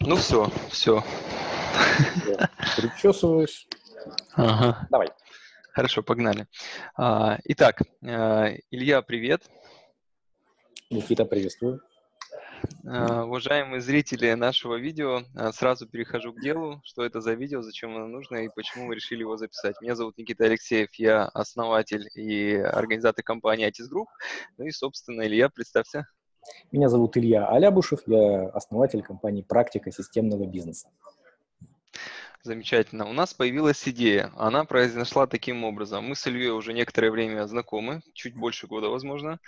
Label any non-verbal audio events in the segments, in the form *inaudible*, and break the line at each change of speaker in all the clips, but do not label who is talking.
Ну все, все.
Причесываюсь.
Ага.
Давай.
Хорошо, погнали. А, итак, э, Илья, привет.
Никита, приветствую.
А, уважаемые зрители нашего видео, а, сразу перехожу к делу. Что это за видео, зачем оно нужно и почему вы решили его записать. Меня зовут Никита Алексеев, я основатель и организатор компании Atis Group. Ну и, собственно, Илья, представься.
Меня зовут Илья Алябушев, я основатель компании «Практика системного бизнеса».
Замечательно. У нас появилась идея. Она произошла таким образом. Мы с Ильей уже некоторое время знакомы, чуть больше года, возможно.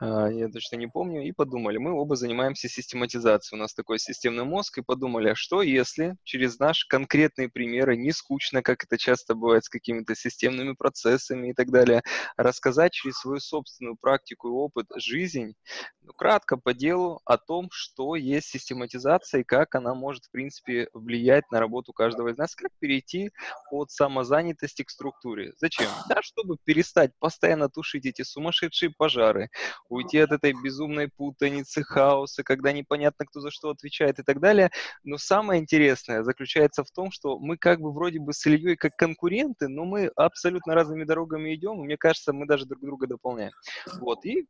А, я точно не помню. И подумали, мы оба занимаемся систематизацией. У нас такой системный мозг. И подумали, а что если через наши конкретные примеры, не скучно, как это часто бывает с какими-то системными процессами и так далее, рассказать через свою собственную практику и опыт жизнь, ну, кратко по делу о том, что есть систематизация и как она может, в принципе, влиять на работу каждого из нас, как перейти от самозанятости к структуре. Зачем? Да, чтобы перестать постоянно тушить эти сумасшедшие пожары, уйти от этой безумной путаницы, хаоса, когда непонятно, кто за что отвечает и так далее. Но самое интересное заключается в том, что мы как бы вроде бы с Ильей как конкуренты, но мы абсолютно разными дорогами идем, и мне кажется, мы даже друг друга дополняем. Вот, и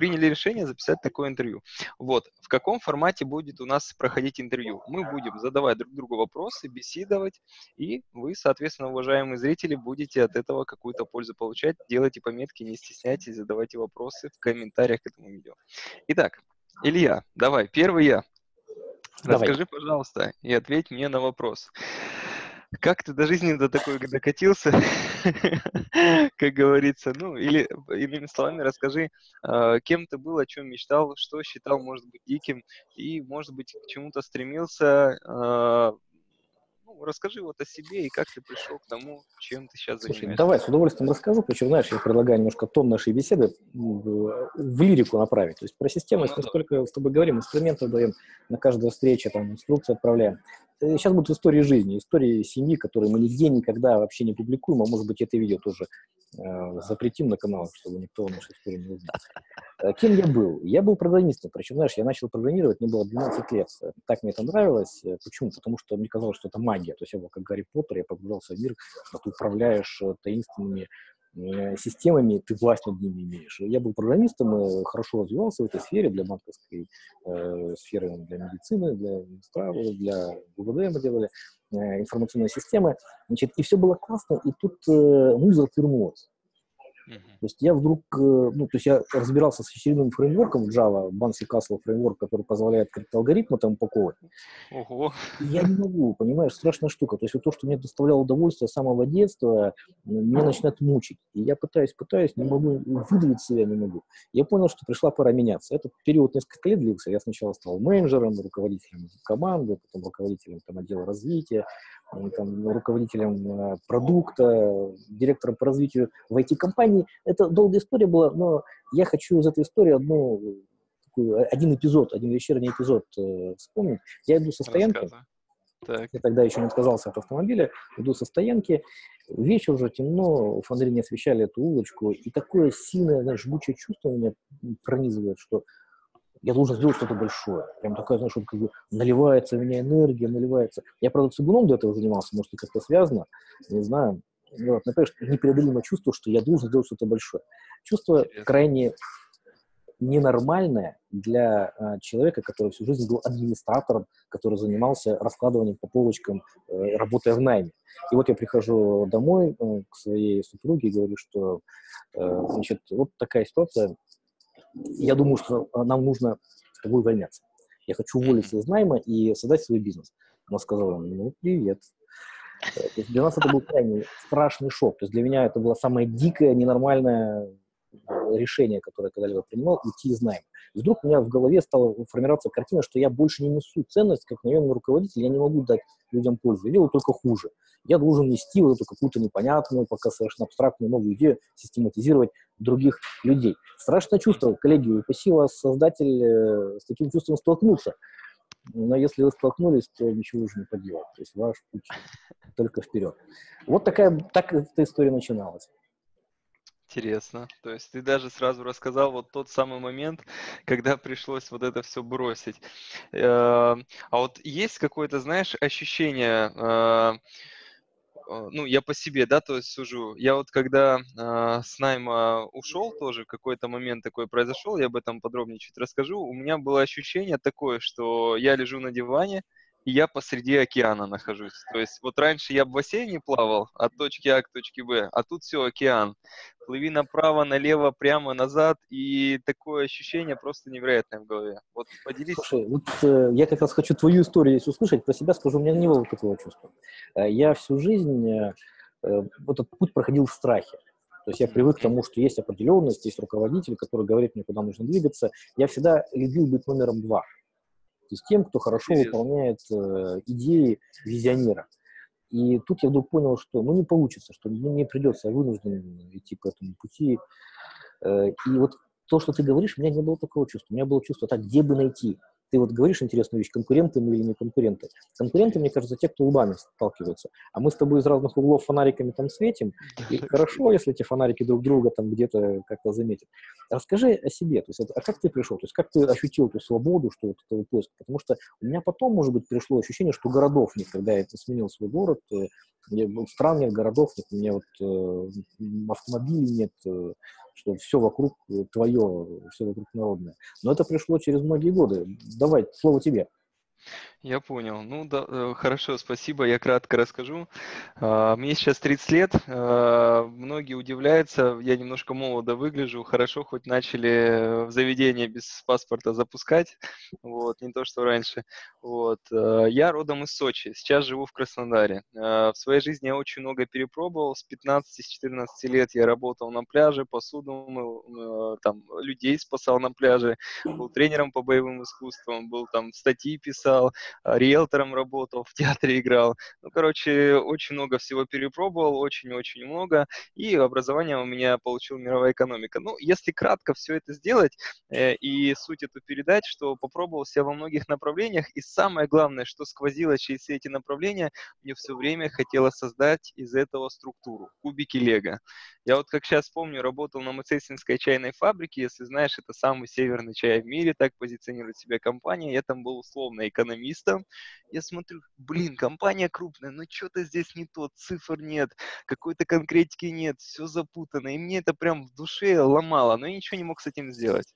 приняли решение записать такое интервью. Вот, в каком формате будет у нас проходить интервью? Мы будем задавать друг другу вопросы, беседовать, и вы, соответственно, уважаемые зрители, будете от этого какую-то пользу получать. Делайте пометки, не стесняйтесь, задавайте вопросы в комментариях к этому видео. Итак, Илья, давай, первый я. Давай. Расскажи, пожалуйста, и ответь мне на вопрос. Как ты до жизни до такой докатился, *laughs* как говорится, ну, или иными словами расскажи, а, кем ты был, о чем мечтал, что считал, может быть, диким, и, может быть, к чему-то стремился, а, расскажи вот о себе и как ты пришел к тому, чем ты сейчас Слушай, занимаешься.
давай, с удовольствием расскажу. Причем, знаешь, я предлагаю немножко тон нашей беседы в, в лирику направить. То есть про системность ну, мы столько с тобой говорим, инструменты даем, на каждой встрече там инструкции отправляем. Сейчас будут истории жизни, истории семьи, которые мы нигде никогда вообще не публикуем, а может быть это видео тоже э, запретим на каналах, чтобы никто нашей истории не узнал. *laughs* Э, кем я был? Я был программистом, причем, знаешь, я начал программировать, мне было 12 лет. Так мне это нравилось. Э, почему? Потому что мне казалось, что это магия. То есть я был как Гарри Поттер, я погружался в мир, а ты управляешь э, таинственными Э, системами ты власть над ними имеешь. Я был программистом, хорошо развивался в этой сфере, для банковской э, сферы, для медицины, для для ГУВД мы делали э, информационные системы. Значит, и все было классно, и тут э, муза отвернулась. То есть я вдруг, э, ну, то есть я разбирался с очередным фреймворком Java, Bansi Castle фреймворк, который позволяет криптоалгоритмы там упаковывать. Ого. Я не могу, понимаешь, страшная штука. То есть вот то, что мне доставляло удовольствие с самого детства, меня начинает мучить. И я пытаюсь, пытаюсь, не могу, выдавить себя не могу. Я понял, что пришла пора меняться. Этот период несколько лет длился. Я сначала стал менеджером, руководителем команды, потом руководителем там, отдела развития, там, руководителем э, продукта, директором по развитию в IT-компании. Это долгая история была, но я хочу из этой истории одну, такую, один эпизод, один вечерний эпизод э, вспомнить. Я иду со стоянки, так. я тогда еще не отказался от автомобиля, иду со стоянки, вечер уже темно, фонари не освещали эту улочку, и такое сильное, знаешь, жгучее чувство меня пронизывает, что я должен сделать что-то большое. Прям такая, знаешь, вот как бы наливается у меня энергия, наливается. Я, правда, цигуном до этого занимался, может, как-то связано, не знаю. Вот, но, конечно, непреодолимое чувство, что я должен сделать что-то большое. Чувство крайне ненормальное для э, человека, который всю жизнь был администратором, который занимался раскладыванием по полочкам, э, работая в найме. И вот я прихожу домой э, к своей супруге и говорю, что, э, значит, вот такая ситуация, я думаю, что нам нужно с тобой увольняться. Я хочу уволиться из найма и создать свой бизнес. Она сказала, ну, привет. То есть для нас это был крайне страшный шок. То есть для меня это было самое дикое, ненормальное решение, которое я когда-либо принимал, уйти из найма. Вдруг у меня в голове стала формироваться картина, что я больше не несу ценность как наемный руководитель, я не могу дать людям пользу, я делаю только хуже. Я должен нести вот эту какую-то непонятную, пока совершенно абстрактную новую идею, систематизировать других людей. Страшное чувство, коллеги, упаси вас, создатель, э, с таким чувством столкнуться. Но если вы столкнулись, то ничего уже не поделать. То есть ваш путь *laughs* только вперед. Вот такая, так эта история начиналась.
Интересно. То есть ты даже сразу рассказал вот тот самый момент, *laughs* когда пришлось вот это все бросить. Э, а вот есть какое-то, знаешь, ощущение, э, э, ну, я по себе, да, то есть сужу. Я вот когда с найма ушел тоже, какой-то момент такой произошел, я об этом подробнее чуть расскажу. У меня было ощущение такое, что я лежу на диване, и я посреди океана нахожусь. То есть вот раньше я в бассейне плавал от точки А к точке Б, а тут все океан. Плыви направо, налево, прямо, назад, и такое ощущение просто невероятное в голове. Вот поделись.
Слушай, вот э, я как раз хочу твою историю здесь услышать, про себя скажу, у меня не было такого чувства. Э, я всю жизнь э, э, этот путь проходил в страхе. То есть я привык к тому, что есть определенность, есть руководитель, который говорит мне, куда нужно двигаться. Я всегда любил быть номером два то есть тем, кто хорошо выполняет э, идеи визионера. И тут я вдруг понял, что ну, не получится, что ну, мне придется, я вынужден идти по этому пути. Э, и вот то, что ты говоришь, у меня не было такого чувства. У меня было чувство, так, где бы найти? Ты вот говоришь интересную вещь, конкуренты мы или не конкуренты. Конкуренты, мне кажется, те, кто лбами сталкиваются. А мы с тобой из разных углов фонариками там светим, и хорошо, если эти фонарики друг друга там где-то как-то заметят. Расскажи о себе, то есть, а как ты пришел, то есть как ты ощутил эту свободу, что вот этого поиска, потому что у меня потом, может быть, пришло ощущение, что городов нет, когда я сменил свой город, э, стран нет, городов нет, у меня вот э, автомобилей нет, э, что все вокруг э, твое, все вокруг народное. Но это пришло через многие годы. Давай, слово тебе.
Я понял. Ну, да, э, хорошо, спасибо. Я кратко расскажу. А, мне сейчас 30 лет. А, многие удивляются, я немножко молодо выгляжу. Хорошо, хоть начали в заведение без паспорта запускать. Вот, не то, что раньше. Вот. А, я родом из Сочи. Сейчас живу в Краснодаре. В своей жизни я очень много перепробовал. С 15-14 лет я работал на пляже, посуду мыл, там, людей спасал на пляже. Был тренером по боевым искусствам, был там статьи писал Э, риэлтором работал, в театре играл. Ну, короче, очень много всего перепробовал, очень-очень много. И образование у меня получил мировая экономика. Ну, если кратко все это сделать э, и суть эту передать, что попробовал себя во многих направлениях. И самое главное, что сквозило через все эти направления, мне все время хотелось создать из этого структуру, кубики Лего. Я вот как сейчас помню, работал на Мацесинской чайной фабрике, если знаешь, это самый северный чай в мире, так позиционирует себя компания. Я там был условно экономистом. Я смотрю, блин, компания крупная, но что-то здесь не то, цифр нет, какой-то конкретики нет, все запутано. И мне это прям в душе ломало, но я ничего не мог с этим сделать.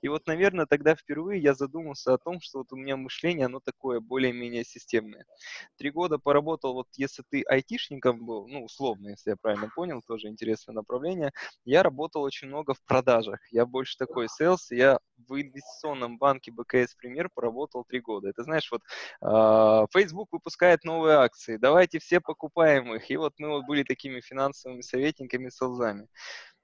И вот, наверное, тогда впервые я задумался о том, что вот у меня мышление, оно такое более-менее системное. Три года поработал, вот если ты айтишником был, ну, условно, если я правильно понял, тоже интересное направление, я работал очень много в продажах. Я больше такой sales, я в инвестиционном банке БКС Пример поработал три года. Это знаешь, вот э, Facebook выпускает новые акции, давайте все покупаем их. И вот мы вот были такими финансовыми советниками, селзами.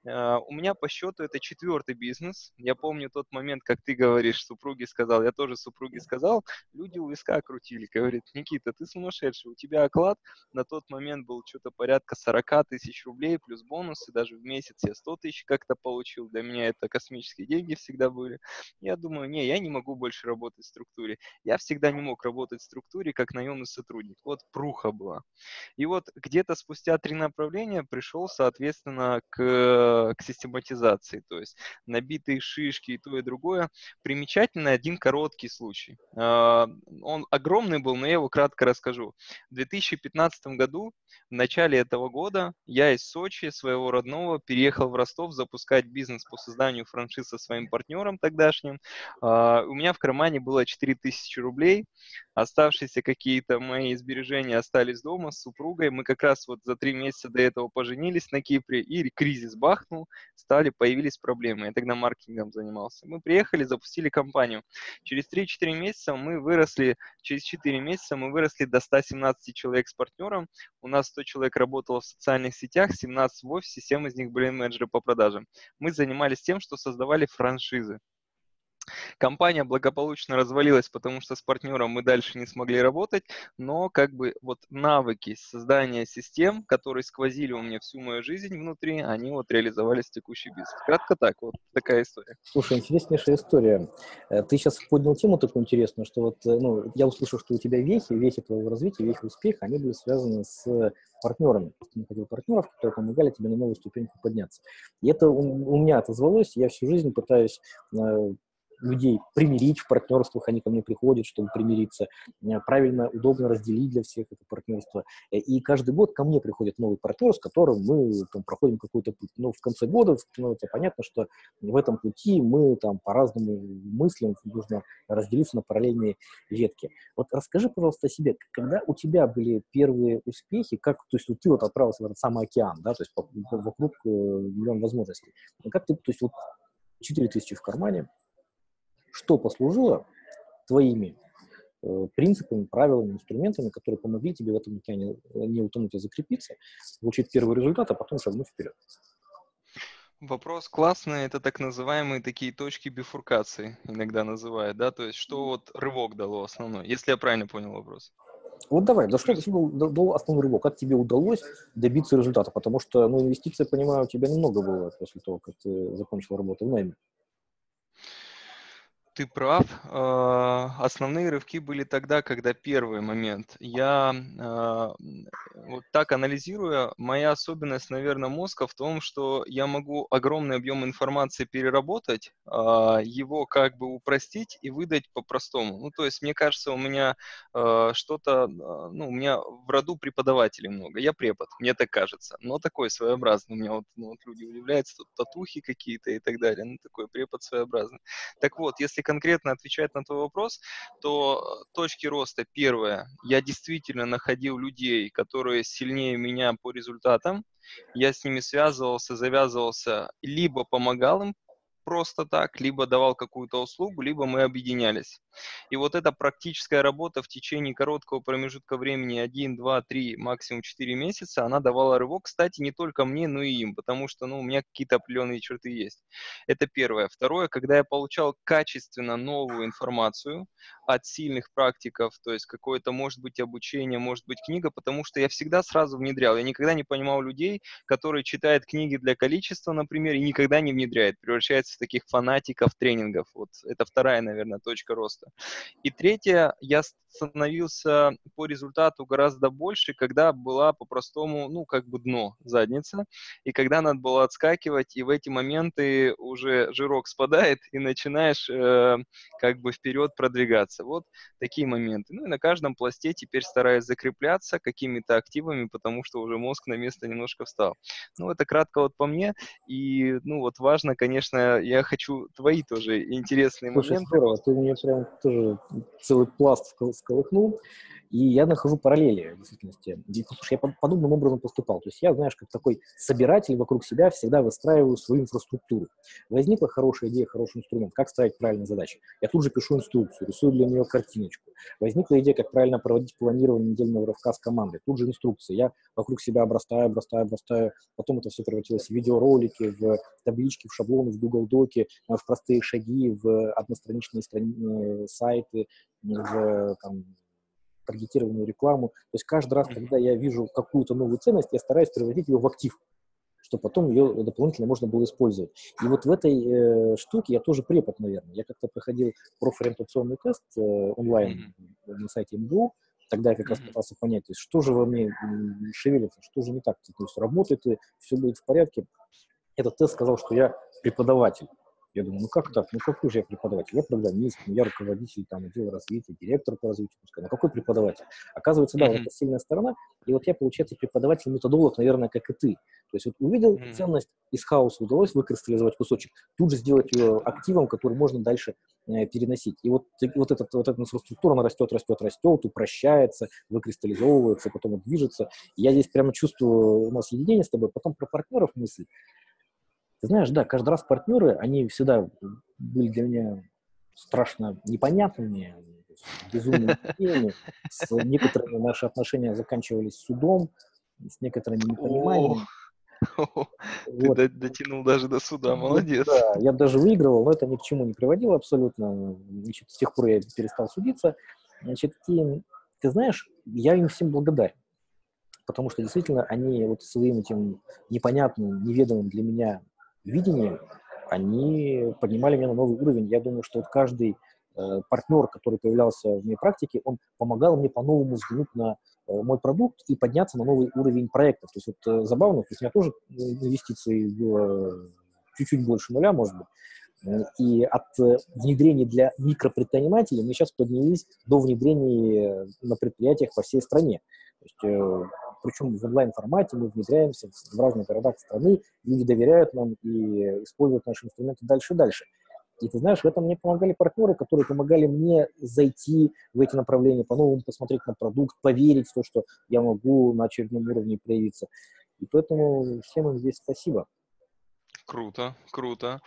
А, у меня по счету это четвертый бизнес. Я помню тот момент, как ты говоришь, супруге сказал, я тоже супруге сказал, люди у виска крутили. Говорит, Никита, ты сумасшедший, у тебя оклад на тот момент был что-то порядка 40 тысяч рублей плюс бонусы, даже в месяц я 100 тысяч как-то получил. Для меня это космические деньги всегда были. Я думаю, не, я не могу больше работать в структуре. Я всегда не мог работать в структуре как наемный сотрудник. Вот пруха была. И вот где-то спустя три направления пришел, соответственно, к к систематизации, то есть набитые шишки и то и другое. Примечательно один короткий случай. А, он огромный был, но я его кратко расскажу. В 2015 году, в начале этого года, я из Сочи, своего родного, переехал в Ростов запускать бизнес по созданию франшиз со своим партнером тогдашним. А, у меня в кармане было 4000 рублей, оставшиеся какие-то мои сбережения остались дома с супругой. Мы как раз вот за три месяца до этого поженились на Кипре, и кризис бахнул, стали, появились проблемы. Я тогда маркетингом занимался. Мы приехали, запустили компанию. Через 3-4 месяца мы выросли, через 4 месяца мы выросли до 117 человек с партнером. У нас 100 человек работало в социальных сетях, 17 в офисе, 7 из них были менеджеры по продажам. Мы занимались тем, что создавали франшизы. Компания благополучно развалилась, потому что с партнером мы дальше не смогли работать, но как бы вот навыки создания систем, которые сквозили у меня всю мою жизнь внутри, они вот реализовались в текущий бизнес. Кратко так, вот такая история.
Слушай, интереснейшая история. Э, ты сейчас поднял тему такую интересную, что вот, э, ну, я услышал, что у тебя вехи, вехи твоего развития, вехи успеха, они были связаны с партнерами. Находил партнеров, которые помогали тебе на новую ступеньку подняться. И это у, у меня отозвалось. Я всю жизнь пытаюсь э, людей примирить в партнерствах, они ко мне приходят, чтобы примириться, э, правильно, удобно разделить для всех это партнерство. Э, и каждый год ко мне приходит новый партнер, с которым мы там, проходим какой-то путь. Но в конце года становится понятно, что в этом пути мы там по-разному мыслим, нужно разделиться на параллельные ветки. Вот расскажи, пожалуйста, о себе, когда у тебя были первые успехи, как, то есть вот ты вот отправился в этот самый океан, да, то есть вокруг э, миллион возможностей. Как ты, то есть вот 4 тысячи в кармане, что послужило твоими э, принципами, правилами, инструментами, которые помогли тебе в этом океане э, не утонуть, а закрепиться, получить первый результат, а потом шагнуть вперед.
Вопрос классный, это так называемые такие точки бифуркации, иногда называют, да, то есть что вот рывок дало основной, если я правильно понял вопрос.
Вот давай, да что дал основной рывок? Как тебе удалось добиться результата? Потому что, ну, инвестиции, понимаю, у тебя немного было после того, как ты закончил работу в найме.
Ты прав. А, основные рывки были тогда, когда первый момент. Я а, вот так анализируя, моя особенность, наверное, мозга в том, что я могу огромный объем информации переработать, а, его как бы упростить и выдать по-простому. Ну, то есть, мне кажется, у меня что-то, ну, у меня в роду преподавателей много. Я препод, мне так кажется. Но такой своеобразный. У меня вот, ну, вот люди удивляются, тут татухи какие-то и так далее. Ну, такой препод своеобразный. Так вот, если конкретно отвечать на твой вопрос, то э, точки роста. Первое, я действительно находил людей, которые сильнее меня по результатам, я с ними связывался, завязывался, либо помогал им просто так, либо давал какую-то услугу, либо мы объединялись. И вот эта практическая работа в течение короткого промежутка времени, 1, 2, 3, максимум 4 месяца, она давала рывок, кстати, не только мне, но и им, потому что ну, у меня какие-то определенные черты есть. Это первое. Второе, когда я получал качественно новую информацию от сильных практиков, то есть какое-то, может быть, обучение, может быть, книга, потому что я всегда сразу внедрял. Я никогда не понимал людей, которые читают книги для количества, например, и никогда не внедряют, превращаются в таких фанатиков тренингов. Вот это вторая, наверное, точка роста. И третье, я становился по результату гораздо больше, когда была по-простому, ну, как бы дно, задница, и когда надо было отскакивать, и в эти моменты уже жирок спадает, и начинаешь э, как бы вперед продвигаться. Вот такие моменты. Ну и на каждом пласте теперь стараюсь закрепляться какими-то активами, потому что уже мозг на место немножко встал. Ну, это кратко вот по мне, и, ну, вот важно, конечно, я хочу твои тоже интересные
Слушай,
моменты.
Здорово, ты мне прям тоже целый пласт всколыхнул. И я нахожу параллели в действительности. Слушай, я подобным образом поступал. То есть я, знаешь, как такой собиратель вокруг себя всегда выстраиваю свою инфраструктуру. Возникла хорошая идея, хороший инструмент, как ставить правильные задачи. Я тут же пишу инструкцию, рисую для нее картиночку. Возникла идея, как правильно проводить планирование недельного рывка с командой. Тут же инструкция. Я вокруг себя обрастаю, обрастаю, обрастаю. Потом это все превратилось в видеоролики, в таблички, в шаблоны, в Google Доки, в простые шаги, в одностраничные страни... Э, сайты, в там, таргетированную рекламу. То есть каждый раз, когда я вижу какую-то новую ценность, я стараюсь превратить ее в актив, чтобы потом ее дополнительно можно было использовать. И вот в этой э, штуке я тоже препод, наверное. Я как-то проходил профориентационный тест э, онлайн mm-hmm. на сайте МГУ, Тогда я как раз пытался понять, то есть, что же во мне шевелится, что же не так. То есть работает ли, все будет в порядке. Этот тест сказал, что я преподаватель. Я думаю, ну как так? Ну какой же я преподаватель? Я программист, я руководитель там отдела развития, директор по развитию пускай. Ну какой преподаватель? Оказывается, да, mm-hmm. это сильная сторона. И вот я, получается, преподаватель-методолог, наверное, как и ты. То есть вот увидел mm-hmm. ценность из хаоса, удалось выкристаллизовать кусочек, тут же сделать ее активом, который можно дальше э, переносить. И вот, вот, этот, вот эта инфраструктура, она растет, растет, растет, упрощается, выкристаллизовывается, потом движется. И я здесь прямо чувствую, у нас единение с тобой, потом про партнеров мысли. Ты знаешь, да, каждый раз партнеры, они всегда были для меня страшно непонятными, безумными идеями. С некоторыми наши отношения заканчивались судом, с некоторыми непониманием. *laughs*
Ты вот. дотянул даже до суда, молодец.
Да, я даже выигрывал, но это ни к чему не приводило абсолютно. Значит, с тех пор я перестал судиться. Значит, и, ты знаешь, я им всем благодарен. Потому что действительно они вот своим этим непонятным, неведомым для меня видением, они поднимали меня на новый уровень. Я думаю, что вот каждый э, партнер, который появлялся в моей практике, он помогал мне по-новому взглянуть на э, мой продукт и подняться на новый уровень проектов. То есть вот э, забавно, то есть у меня тоже инвестиций было чуть-чуть больше нуля, может быть. И от э, внедрения для микропредпринимателей мы сейчас поднялись до внедрения на предприятиях по всей стране. То есть, э, причем в онлайн-формате мы внедряемся в разных городах страны, люди доверяют нам и используют наши инструменты дальше и дальше. И ты знаешь, в этом мне помогали партнеры, которые помогали мне зайти в эти направления, по-новому посмотреть на продукт, поверить в то, что я могу на очередном уровне проявиться. И поэтому всем им здесь спасибо.
Круто, круто.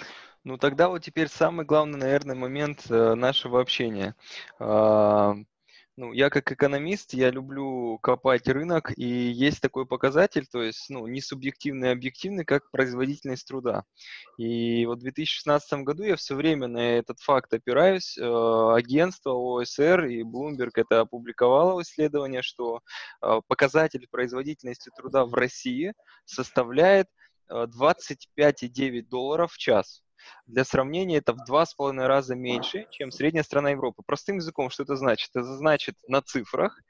Ну тогда вот теперь самый главный, наверное, момент э, нашего общения. Ну, я как экономист, я люблю копать рынок, и есть такой показатель, то есть, ну, не субъективный, а объективный, как производительность труда. И вот в 2016 году я все время на этот факт опираюсь. Э, агентство ОСР и Bloomberg это опубликовало исследование, что э, показатель производительности труда в России составляет 25,9 э, долларов в час. Для сравнения, это в два с половиной раза меньше, чем средняя страна Европы. Простым языком, что это значит? Это значит на цифрах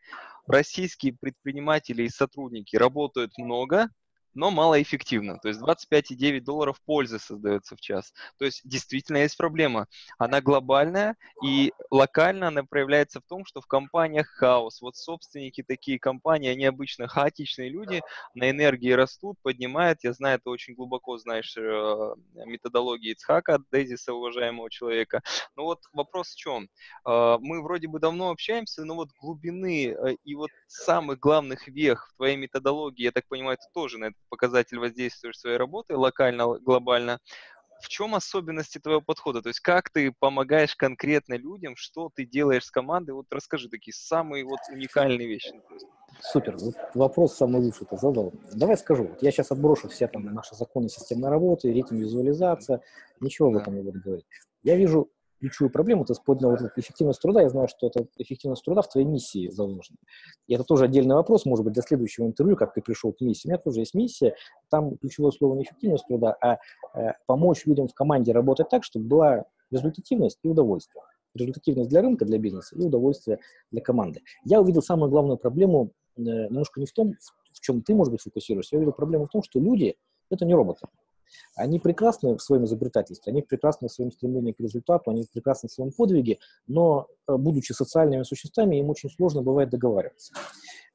российские предприниматели и сотрудники работают много, но малоэффективно. То есть 25,9 долларов пользы создается в час. То есть действительно есть проблема. Она глобальная и локально она проявляется в том, что в компаниях хаос. Вот собственники такие компании, они обычно хаотичные люди, на энергии растут, поднимают. Я знаю, ты очень глубоко знаешь э, методологии Ицхака, Дезиса, уважаемого человека. Но вот вопрос в чем? Э, мы вроде бы давно общаемся, но вот глубины э, и вот самых главных вех в твоей методологии, я так понимаю, ты тоже на этот показатель воздействуешь своей работы локально, глобально. В чем особенности твоего подхода? То есть как ты помогаешь конкретно людям, что ты делаешь с командой? Вот расскажи такие самые вот уникальные вещи.
Супер. Вот вопрос самый лучший ты задал. Давай скажу. Вот я сейчас отброшу все там наши законы системной работы, рейтинг визуализация. Ничего да. об этом не буду говорить. Я вижу ключевую проблему, ты поднял вот эффективность труда, я знаю, что эта эффективность труда в твоей миссии заложена. И это тоже отдельный вопрос, может быть, для следующего интервью, как ты пришел к миссии. У меня тоже есть миссия, там ключевое слово не эффективность труда, а э, помочь людям в команде работать так, чтобы была результативность и удовольствие. Результативность для рынка, для бизнеса и удовольствие для команды. Я увидел самую главную проблему э, немножко не в том, в чем ты, может быть, фокусируешься, я увидел проблему в том, что люди — это не роботы. Они прекрасны в своем изобретательстве, они прекрасны в своем стремлении к результату, они прекрасны в своем подвиге, но, э, будучи социальными существами, им очень сложно бывает договариваться.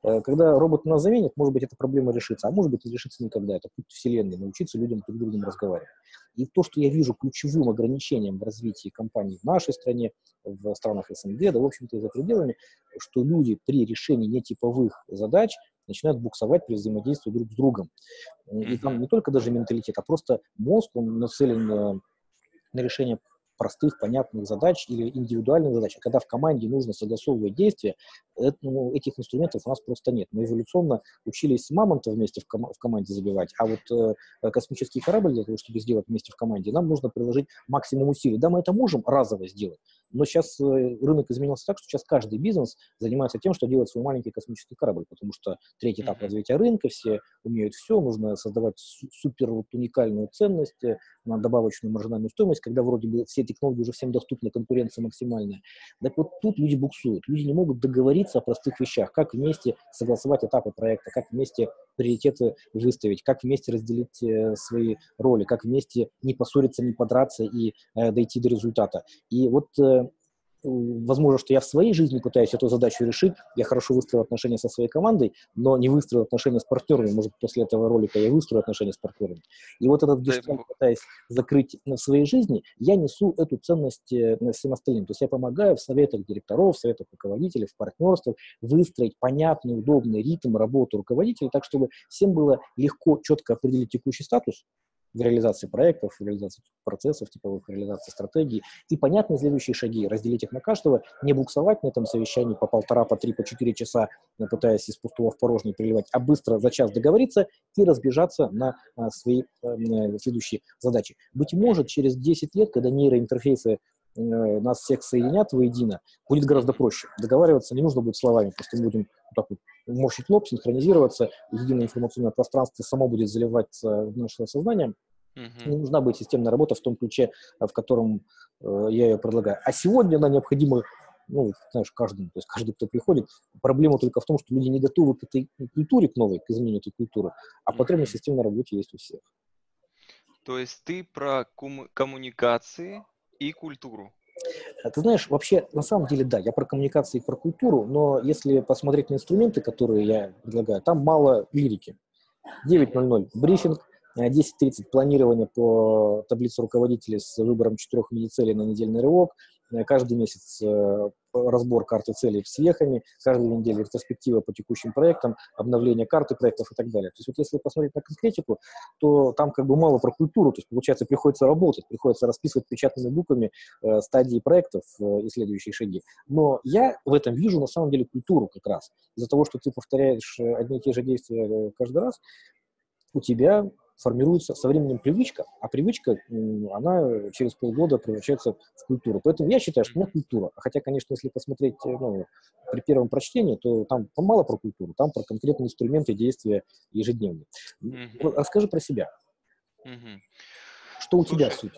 Э, когда робот нас заменит, может быть, эта проблема решится, а может быть, не решится никогда. Это путь вселенной, научиться людям друг с другом разговаривать. И то, что я вижу ключевым ограничением в развитии компаний в нашей стране, в странах СНГ, да, в общем-то, и за пределами, что люди при решении нетиповых задач начинают буксовать при взаимодействии друг с другом. И там не только даже менталитет, а просто мозг, он нацелен на решение простых, понятных задач или индивидуальных задач. А когда в команде нужно согласовывать действия, это, ну, этих инструментов у нас просто нет. Мы эволюционно учились мамонта вместе в, ком- в команде забивать, а вот э, космический корабль для того, чтобы сделать вместе в команде, нам нужно приложить максимум усилий. Да, мы это можем разово сделать, но сейчас э, рынок изменился так, что сейчас каждый бизнес занимается тем, что делает свой маленький космический корабль, потому что третий этап развития рынка, все умеют все, нужно создавать супер вот, уникальную ценность, э, на добавочную маржинальную стоимость, когда вроде бы все технологии уже всем доступны, конкуренция максимальная. Так вот тут люди буксуют, люди не могут договориться о простых вещах, как вместе согласовать этапы проекта, как вместе приоритеты выставить, как вместе разделить э, свои роли, как вместе не поссориться, не подраться и э, дойти до результата. И вот э, возможно, что я в своей жизни пытаюсь эту задачу решить, я хорошо выстроил отношения со своей командой, но не выстроил отношения с партнерами, может, после этого ролика я выстрою отношения с партнерами. И вот этот гештальт, пытаясь закрыть в своей жизни, я несу эту ценность э, всем остальным. То есть я помогаю в советах директоров, в советах руководителей, в партнерствах выстроить понятный, удобный ритм работы руководителей, так, чтобы всем было легко, четко определить текущий статус, в реализации проектов, в реализации процессов типовых, реализации стратегий. И понятны следующие шаги, разделить их на каждого, не буксовать на этом совещании по полтора, по три, по четыре часа, э, пытаясь из пустого в порожнее переливать, а быстро за час договориться и разбежаться на а, свои а, следующие задачи. Быть может, через 10 лет, когда нейроинтерфейсы Э, нас всех соединят воедино, будет гораздо проще. Договариваться не нужно будет словами, просто мы будем вот так вот морщить лоб, синхронизироваться, единое информационное пространство само будет заливаться в наше сознание. Uh-huh. Не нужна будет системная работа в том ключе, в котором э, я ее предлагаю. А сегодня она необходима, ну, знаешь, каждому, то есть каждый, кто приходит. Проблема только в том, что люди не готовы к этой культуре, к новой, к изменению этой культуры, а потребность системной работе есть у всех.
То есть ты про кому- коммуникации и культуру.
Э, ты знаешь, вообще, на самом деле, да, я про коммуникации и про культуру, но если посмотреть на инструменты, которые я предлагаю, там мало лирики. 9.00 брифинг, 10.30 э, планирование по таблице руководителей с выбором четырех виде на недельный рывок, каждый месяц э, разбор карты целей с вехами, каждую неделю ретроспектива по текущим проектам, обновление карты проектов и так далее. То есть вот если посмотреть на конкретику, то там как бы мало про культуру, то есть получается приходится работать, приходится расписывать печатными буквами э, стадии проектов э, и следующие шаги. Но я в этом вижу на самом деле культуру как раз. Из-за того, что ты повторяешь э, одни и те же действия каждый раз, у тебя формируется со временем привычка, а привычка, она через полгода превращается в культуру. Поэтому я считаю, что у меня культура. Хотя, конечно, если посмотреть э, ну, при первом прочтении, то там мало про культуру, там про конкретные инструменты действия ежедневные. Mm-hmm. Расскажи про себя. Mm-hmm. Что у Слушай, тебя суть?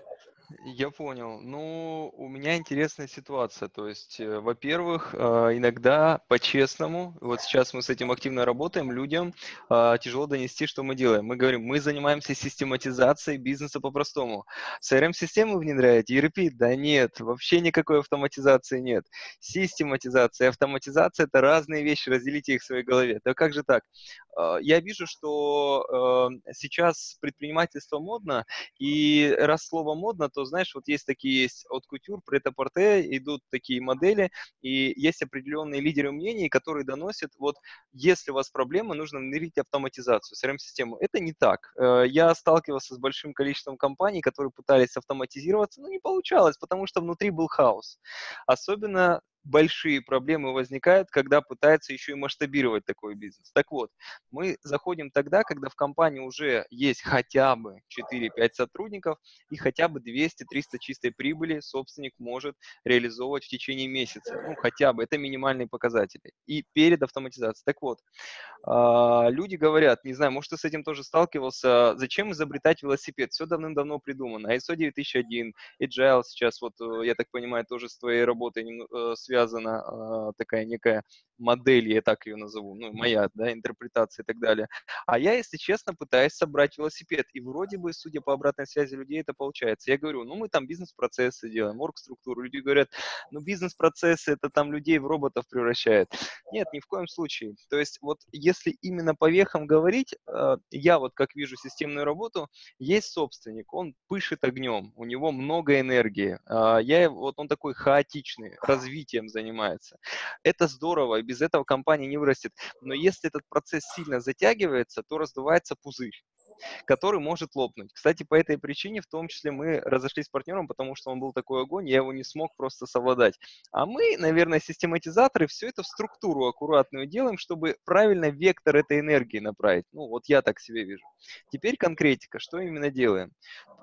Я понял. Ну, у меня интересная ситуация. То есть, э, во-первых, э, иногда по-честному, вот сейчас мы с этим активно работаем, людям э, тяжело донести, что мы делаем. Мы говорим, мы занимаемся систематизацией бизнеса по-простому. CRM-систему внедряете, ERP? Да нет, вообще никакой автоматизации нет. Систематизация и автоматизация – это разные вещи, разделите их в своей голове. Да как же так? Я вижу, что сейчас предпринимательство модно, и раз слово модно, то знаешь, вот есть такие есть от кутюр, прет-а-порте, идут такие модели, и есть определенные лидеры мнений, которые доносят, вот, если у вас проблема, нужно внедрить автоматизацию, CRM-систему. Это не так. Э, я сталкивался с большим количеством компаний, которые пытались автоматизироваться, но не получалось, потому что внутри был хаос. Особенно большие проблемы возникают, когда пытаются еще и масштабировать такой бизнес. Так вот, мы заходим тогда, когда в компании уже есть хотя бы 4-5 сотрудников и хотя бы 200-300 чистой прибыли собственник может реализовывать в течение месяца. Ну, хотя бы, это минимальные показатели. И перед автоматизацией. Так вот, а, люди говорят, не знаю, может, ты с этим тоже сталкивался, зачем изобретать велосипед? Все давным-давно придумано. ISO 9001, Agile сейчас, вот, э, я так понимаю, тоже с твоей работой связано э, связана э, такая некая модель, я так ее назову, ну, моя, да, интерпретация и так далее. А я, если честно, пытаюсь собрать велосипед, и вроде бы, судя по обратной связи людей, это получается. Я говорю, ну, мы там бизнес-процессы делаем, орг-структуру. Люди говорят, ну, бизнес-процессы, это там людей в роботов превращает. Нет, ни в коем случае. То есть, вот если именно по вехам говорить, э, я вот как вижу системную работу, есть собственник, он пышет огнем, у него много энергии. Э, я, вот он такой хаотичный, развитием занимается. Это здорово, и без этого компания не вырастет. Но если этот процесс сильно затягивается, то раздувается пузырь который может лопнуть. Кстати, по этой причине, в том числе, мы разошлись с партнером, потому что он был такой огонь, я его не смог просто совладать. А мы, наверное, систематизаторы, все это в структуру аккуратную делаем, чтобы правильно вектор этой энергии направить. Ну, вот я так себе вижу. Теперь конкретика, что именно делаем?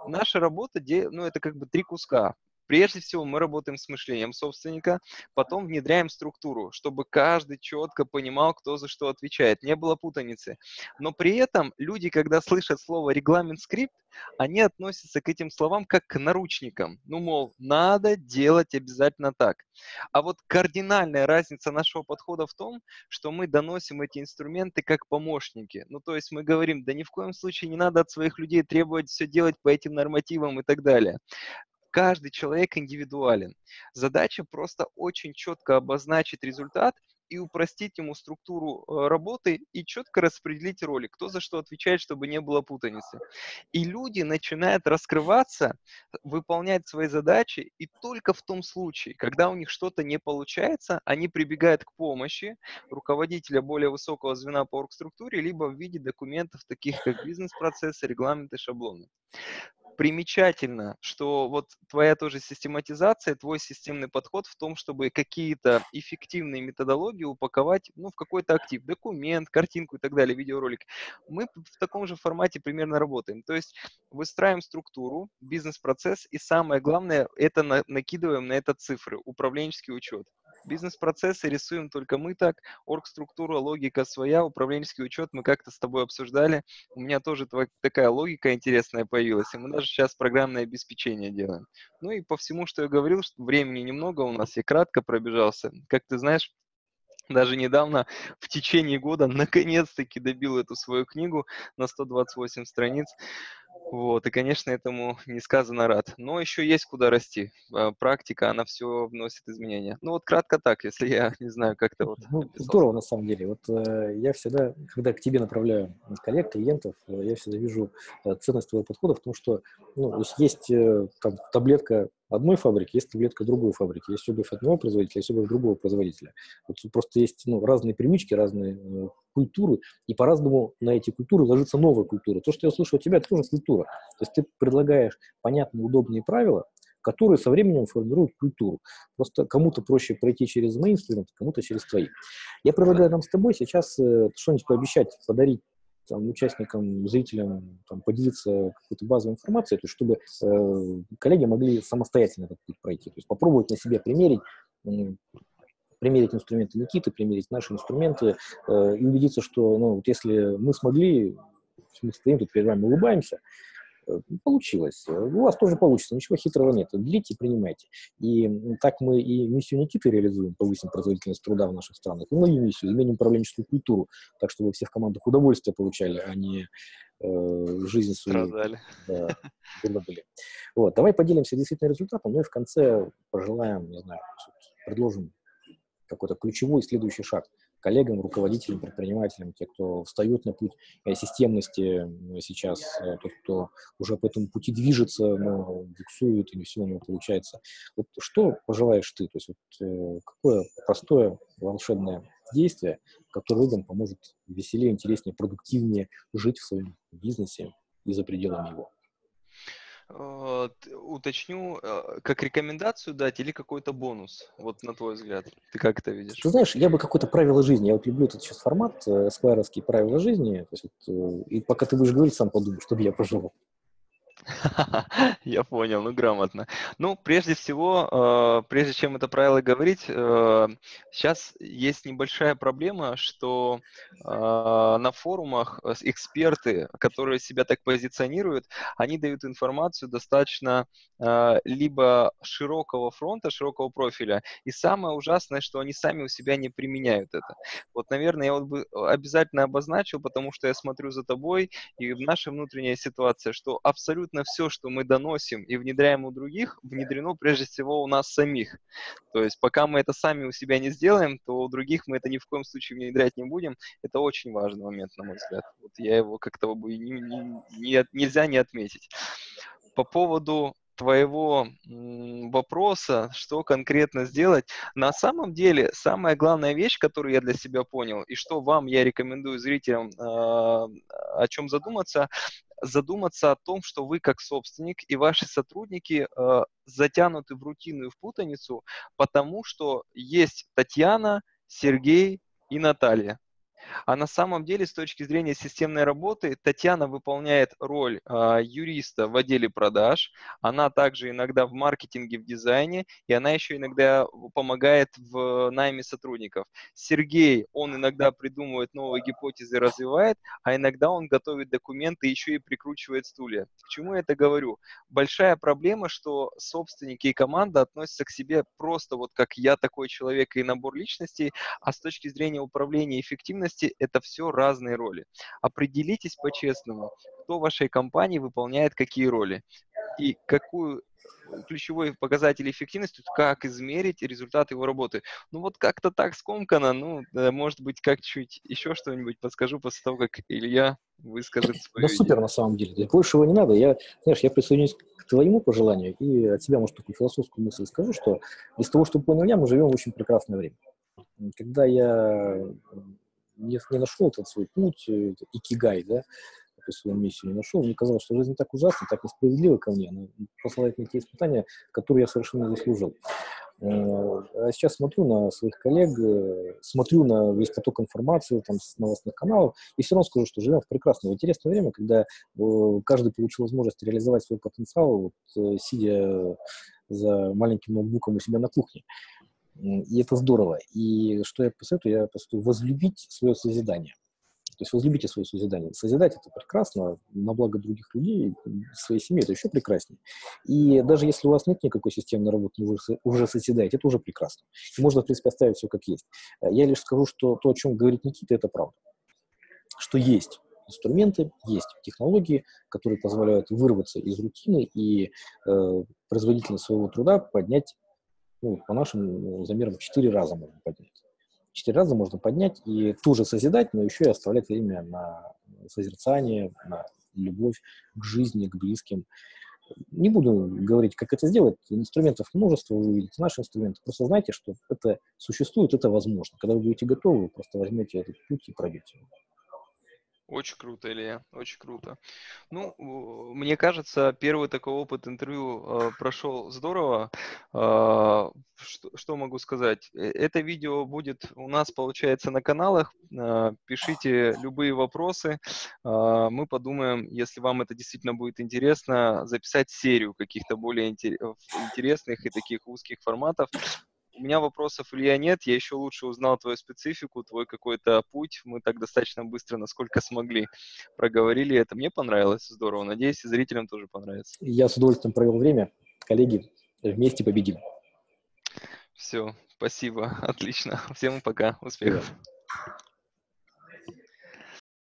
Наша работа, ну, это как бы три куска. Прежде всего, мы работаем с мышлением собственника, потом внедряем структуру, чтобы каждый четко понимал, кто за что отвечает, не было путаницы. Но при этом люди, когда слышат слово регламент-скрипт, они относятся к этим словам как к наручникам. Ну, мол, надо делать обязательно так. А вот кардинальная разница нашего подхода в том, что мы доносим эти инструменты как помощники. Ну, то есть мы говорим, да ни в коем случае не надо от своих людей требовать все делать по этим нормативам и так далее каждый человек индивидуален. Задача просто очень четко обозначить результат и упростить ему структуру э, работы и четко распределить роли, кто за что отвечает, чтобы не было путаницы. И люди начинают раскрываться, выполнять свои задачи, и только в том случае, когда у них что-то не получается, они прибегают к помощи руководителя более высокого звена по оргструктуре, либо в виде документов, таких как бизнес-процессы, регламенты, шаблоны примечательно, что вот твоя тоже систематизация, твой системный подход в том, чтобы какие-то эффективные методологии упаковать ну, в какой-то актив, документ, картинку и так далее, видеоролик. Мы в таком же формате примерно работаем. То есть выстраиваем структуру, бизнес-процесс и самое главное, это на, накидываем на это цифры, управленческий учет. Бизнес-процессы рисуем только мы так, орг-структура, логика своя, управленческий учет мы как-то с тобой обсуждали. У меня тоже такая логика интересная появилась, и мы даже сейчас программное обеспечение делаем. Ну и по всему, что я говорил, что времени немного у нас, я кратко пробежался. Как ты знаешь, даже недавно, в течение года, *laughs* наконец-таки добил эту свою книгу на 128 страниц. Вот, и, конечно, этому *laughs* несказанно рад. Но еще есть куда расти. А, практика, она все вносит изменения. Ну вот кратко так, если я *laughs* не знаю, как-то вот...
Ну, здорово, на самом деле. Вот э, я всегда, когда к тебе направляю коллег, клиентов, э, я всегда вижу э, ценность твоего подхода в том, что ну, есть, есть э, там, таблетка одной фабрики, есть таблетка другой фабрики, есть обувь одного производителя, есть обувь другого производителя. Вот просто есть ну, разные привычки, разные э, культуры, и по-разному на эти культуры ложится новая культура. То, что я слышу от тебя, это тоже культура. То есть ты предлагаешь понятные, удобные правила, которые со временем формируют культуру. Просто кому-то проще пройти через инструменты, кому-то через твои. Я предлагаю нам с тобой сейчас э, что-нибудь пообещать, подарить там, участникам, зрителям там, поделиться какой-то базовой информацией, то есть, чтобы э, коллеги могли самостоятельно этот путь пройти, то есть попробовать на себе примерить, примерить инструменты Никиты, примерить наши инструменты э, и убедиться, что ну, вот если мы смогли, мы стоим тут перед вами, улыбаемся, Э, получилось. У вас тоже получится, ничего хитрого нет. И принимайте. И так мы и миссию Никиты реализуем, повысим производительность труда в наших странах, и мою миссию, изменим управленческую культуру, так чтобы все в командах удовольствие получали, а не э, жизнь свою
Страдали.
да, были. Вот, давай поделимся действительно результатом, ну и в конце пожелаем, не знаю, предложим какой-то ключевой следующий шаг коллегам, руководителям, предпринимателям, те, кто встают на путь э, системности сейчас, э, тот, кто уже по этому пути движется, но буксует и не все у него получается. Вот что пожелаешь ты? То есть вот, э, какое простое волшебное действие, которое людям поможет веселее, интереснее, продуктивнее жить в своем бизнесе и за пределами его?
Уточню, э, как рекомендацию дать или какой-то бонус, вот на твой взгляд? Ты как это видишь?
Ты знаешь, я бы какое-то правило жизни, я вот люблю этот сейчас формат, эсквайровские правила жизни, то есть вот, э, и пока ты будешь говорить, сам подумай, чтобы я пожелал. *laughs*
Я понял, ну грамотно. Ну, прежде всего, э, прежде чем это правило говорить, э, сейчас есть небольшая проблема, что э, на форумах эксперты, которые себя так позиционируют, они дают информацию достаточно либо широкого фронта, широкого профиля, и самое ужасное, что они сами у себя не применяют это. Вот, наверное, я вот бы обязательно обозначил, потому что я смотрю за тобой, и в нашей внутренней ситуации, что абсолютно абсолютно все, что мы доносим и внедряем у других, внедрено прежде всего у нас самих. То есть пока мы это сами у себя не сделаем, то у других мы это ни в коем случае внедрять не будем. Это очень важный момент, на мой взгляд. Вот я его как-то бы не, не, не, нельзя не отметить. По поводу твоего вопроса, что конкретно сделать. На самом деле, самая главная вещь, которую я для себя понял, и что вам я рекомендую зрителям э, о чем задуматься, задуматься о том, что вы как собственник и ваши сотрудники э, затянуты в рутину и в путаницу, потому что есть Татьяна, Сергей и Наталья. А на самом деле, с точки зрения системной работы, Татьяна выполняет роль э, юриста в отделе продаж, она также иногда в маркетинге, в дизайне, и она еще иногда помогает в найме сотрудников. Сергей, он иногда придумывает новые гипотезы, развивает, а иногда он готовит документы еще и прикручивает стулья. К чему я это говорю? Большая проблема, что собственники и команда относятся к себе просто вот как я такой человек и набор личностей, а с точки зрения управления эффективностью ответственности – это все разные роли. Определитесь по-честному, кто в вашей компании выполняет какие роли. и какую ключевой показатель эффективности, как измерить результат его работы. Ну вот как-то так скомкано, ну, да, может быть, как чуть еще что-нибудь подскажу после того, как Илья выскажет свою
Да супер, на самом деле. Большего не надо. Я, знаешь, я присоединюсь к твоему пожеланию и от себя, может, такую философскую мысль скажу, что из того, что понял я, мы живем в очень прекрасное время. Когда я не, не нашел этот свой путь, э, икигай, да, эту свою миссию не нашел, мне казалось, что жизнь так ужасна, так несправедлива ко мне, она посылает мне те испытания, которые я совершенно заслужил. Э, а сейчас смотрю на своих коллег, э, смотрю на весь поток информации там, с новостных каналов, и все равно скажу, что живем в прекрасное, интересное время, когда каждый получил возможность реализовать свой потенциал, вот, сидя за маленьким ноутбуком у себя на кухне. И это здорово. И что я посоветую? Я посоветую возлюбить свое созидание. То есть возлюбите свое созидание. Созидать это прекрасно, на благо других людей, своей семьи это еще прекраснее. И даже если у вас нет никакой системной работы, вы уже созидаете, это уже прекрасно. И можно, в принципе, оставить все как есть. Я лишь скажу, что то, о чем говорит Никита, это правда. Что есть инструменты, есть технологии, которые позволяют вырваться из рутины и э, производительность своего труда поднять, ну, по нашим замерам, в 4 раза можно поднять четыре раза можно поднять и туже созидать, но еще и оставлять время на созерцание, на любовь к жизни, к близким. Не буду говорить, как это сделать. Инструментов множество, вы увидите наши инструменты. Просто знайте, что это существует, это возможно. Когда вы будете готовы, вы просто возьмете этот путь и пройдете его.
Очень круто, Илья, очень круто. Ну, мне кажется, первый такой опыт интервью э, прошел здорово. Э, что, что могу сказать? Э, это видео будет у нас, получается, на каналах. Э, пишите любые вопросы. Э, мы подумаем, если вам это действительно будет интересно, записать серию каких-то более интересных и таких узких форматов у меня вопросов, Илья, нет. Я еще лучше узнал твою специфику, твой какой-то путь. Мы так достаточно быстро, насколько смогли, проговорили это. Мне понравилось, здорово. Надеюсь, и зрителям тоже понравится.
Я с удовольствием провел время. Коллеги, вместе победим.
Все, спасибо, *laughs* отлично. Всем пока, успехов.